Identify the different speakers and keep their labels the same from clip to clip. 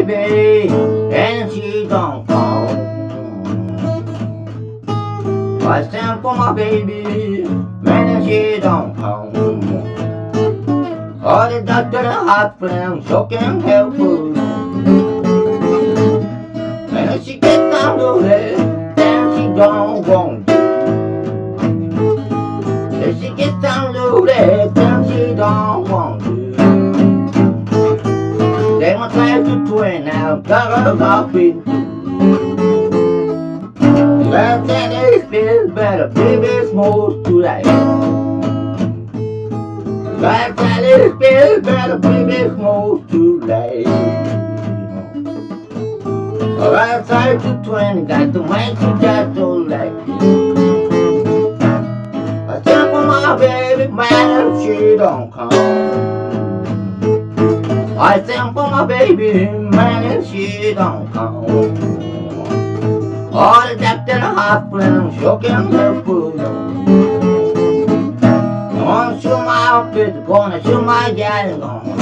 Speaker 1: baby, and she don't come. I stand for my baby, man, she don't come. All the doctor and hospital, so can help her. And if she gets down to it, then she don't want to. If she gets down to it, then she don't want twin now, got her coffee Last thing is feels better, baby, smooth to life. Last thing is feels better, baby, smooth to life. Alright, side to 20, got to make you just so like I stand for my baby, man, she don't come. I stand for my baby, man, if she don't come. All the doctor and hospital, choking her food. Gonna shoot my outfit, gonna shoot my gal, gonna.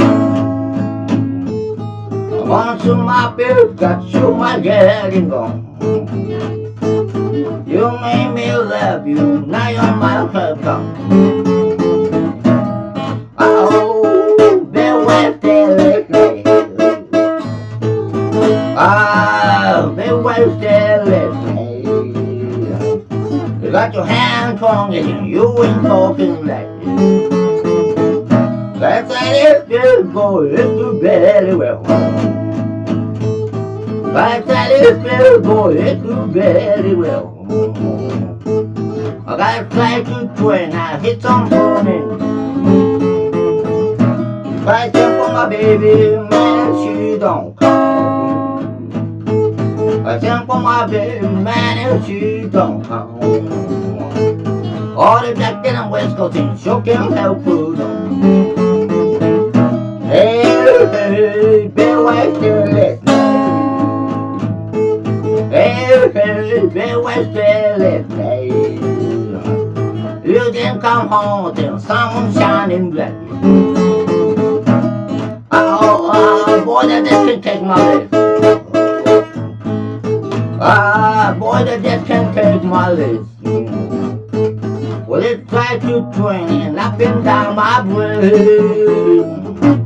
Speaker 1: Gonna shoot my bitch, got to shoot my gal, gonna. You made me love you, now you're my husband. Got your hand strong and you ain't talking like That's how it feels for you very well. That's how it feels for you very well. I got flight to twin, I hit some morning. Fight for my baby, man, she don't come. Fight for my baby, man, she don't come. All the black and west coast and sure can help food. Hey, hey, be wasted Hey, hey, be wasted. You didn't come home till sun shining bright. Oh, oh, boy, that can take my life. Ah, boy, that this can take my life. Well, it's like to train up and down my brain.